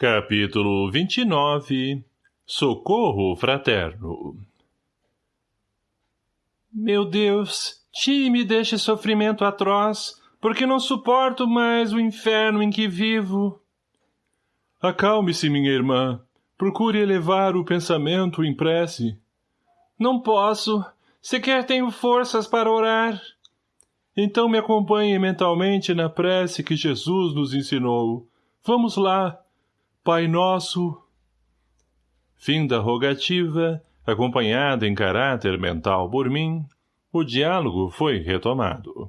Capítulo 29 Socorro Fraterno Meu Deus, tire-me deste sofrimento atroz, porque não suporto mais o inferno em que vivo. Acalme-se, minha irmã. Procure elevar o pensamento em prece. Não posso. Sequer tenho forças para orar. Então me acompanhe mentalmente na prece que Jesus nos ensinou. Vamos lá. Pai Nosso. Fim da rogativa, acompanhada em caráter mental por mim, o diálogo foi retomado.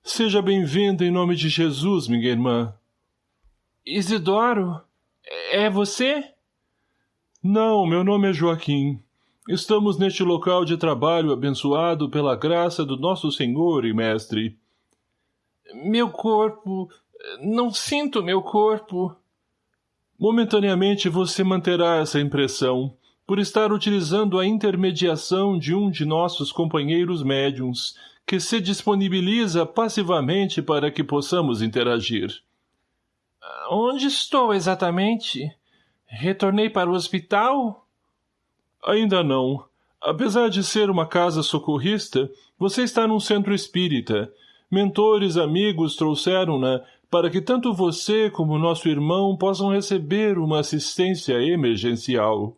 Seja bem-vinda em nome de Jesus, minha irmã. Isidoro? É você? Não, meu nome é Joaquim. Estamos neste local de trabalho abençoado pela graça do nosso Senhor e Mestre. Meu corpo... Não sinto meu corpo. Momentaneamente você manterá essa impressão, por estar utilizando a intermediação de um de nossos companheiros médiums, que se disponibiliza passivamente para que possamos interagir. Onde estou exatamente? Retornei para o hospital? Ainda não. Apesar de ser uma casa socorrista, você está num centro espírita. Mentores amigos trouxeram-na para que tanto você como nosso irmão possam receber uma assistência emergencial.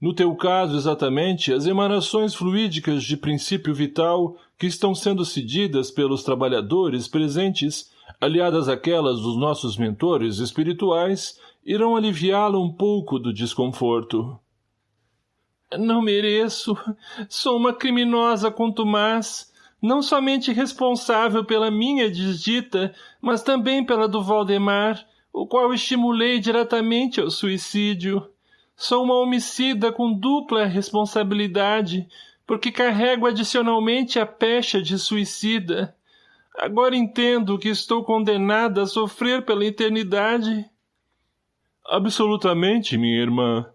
No teu caso, exatamente, as emanações fluídicas de princípio vital que estão sendo cedidas pelos trabalhadores presentes, aliadas àquelas dos nossos mentores espirituais, irão aliviá-la um pouco do desconforto. Não mereço. Sou uma criminosa contumaz não somente responsável pela minha desdita, mas também pela do Valdemar, o qual estimulei diretamente ao suicídio. Sou uma homicida com dupla responsabilidade, porque carrego adicionalmente a pecha de suicida. Agora entendo que estou condenada a sofrer pela eternidade. Absolutamente, minha irmã.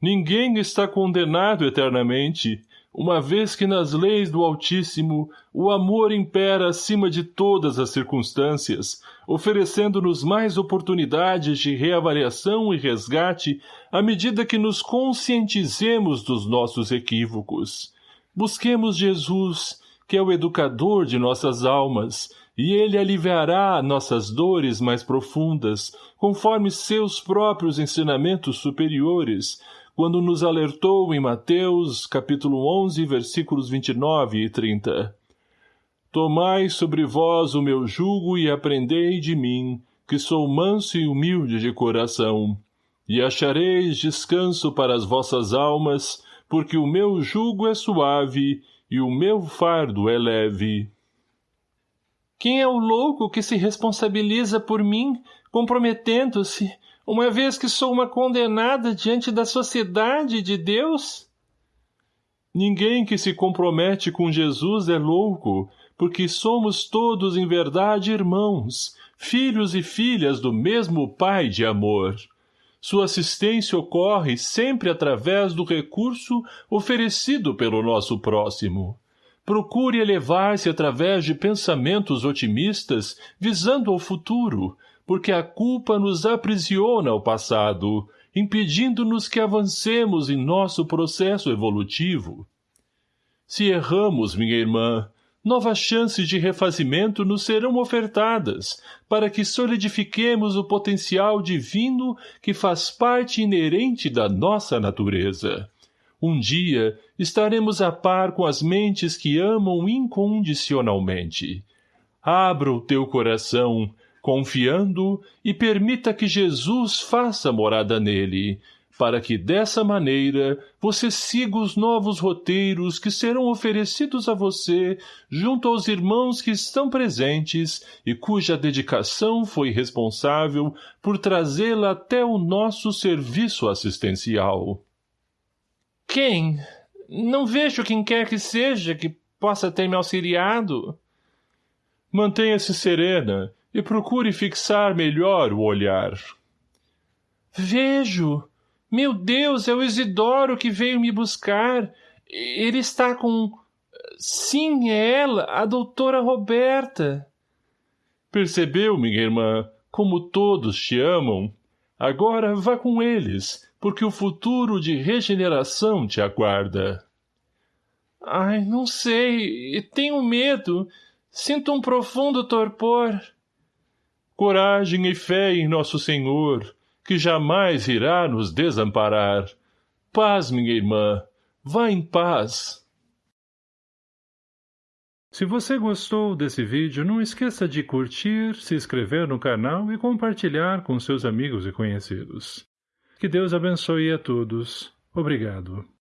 Ninguém está condenado eternamente uma vez que nas leis do Altíssimo o amor impera acima de todas as circunstâncias, oferecendo-nos mais oportunidades de reavaliação e resgate à medida que nos conscientizemos dos nossos equívocos. Busquemos Jesus, que é o educador de nossas almas, e ele aliviará nossas dores mais profundas, conforme seus próprios ensinamentos superiores, quando nos alertou em Mateus, capítulo 11, versículos 29 e 30. Tomai sobre vós o meu jugo e aprendei de mim, que sou manso e humilde de coração, e achareis descanso para as vossas almas, porque o meu jugo é suave e o meu fardo é leve. Quem é o louco que se responsabiliza por mim, comprometendo-se, uma vez que sou uma condenada diante da sociedade de Deus? Ninguém que se compromete com Jesus é louco, porque somos todos em verdade irmãos, filhos e filhas do mesmo Pai de amor. Sua assistência ocorre sempre através do recurso oferecido pelo nosso próximo. Procure elevar-se através de pensamentos otimistas, visando ao futuro, porque a culpa nos aprisiona ao passado, impedindo-nos que avancemos em nosso processo evolutivo. Se erramos, minha irmã, novas chances de refazimento nos serão ofertadas, para que solidifiquemos o potencial divino que faz parte inerente da nossa natureza. Um dia estaremos a par com as mentes que amam incondicionalmente. Abra o teu coração, confiando e permita que Jesus faça morada nele, para que dessa maneira você siga os novos roteiros que serão oferecidos a você junto aos irmãos que estão presentes e cuja dedicação foi responsável por trazê-la até o nosso serviço assistencial. Quem? Não vejo quem quer que seja que possa ter me auxiliado. Mantenha-se serena e procure fixar melhor o olhar. Vejo! Meu Deus, é o Isidoro que veio me buscar. Ele está com... Sim, é ela, a doutora Roberta. Percebeu, minha irmã, como todos te amam? Agora vá com eles, porque o futuro de regeneração te aguarda. Ai, não sei. Tenho medo. Sinto um profundo torpor. Coragem e fé em nosso Senhor, que jamais irá nos desamparar. Paz, minha irmã. Vá em paz. Se você gostou desse vídeo, não esqueça de curtir, se inscrever no canal e compartilhar com seus amigos e conhecidos. Que Deus abençoe a todos. Obrigado.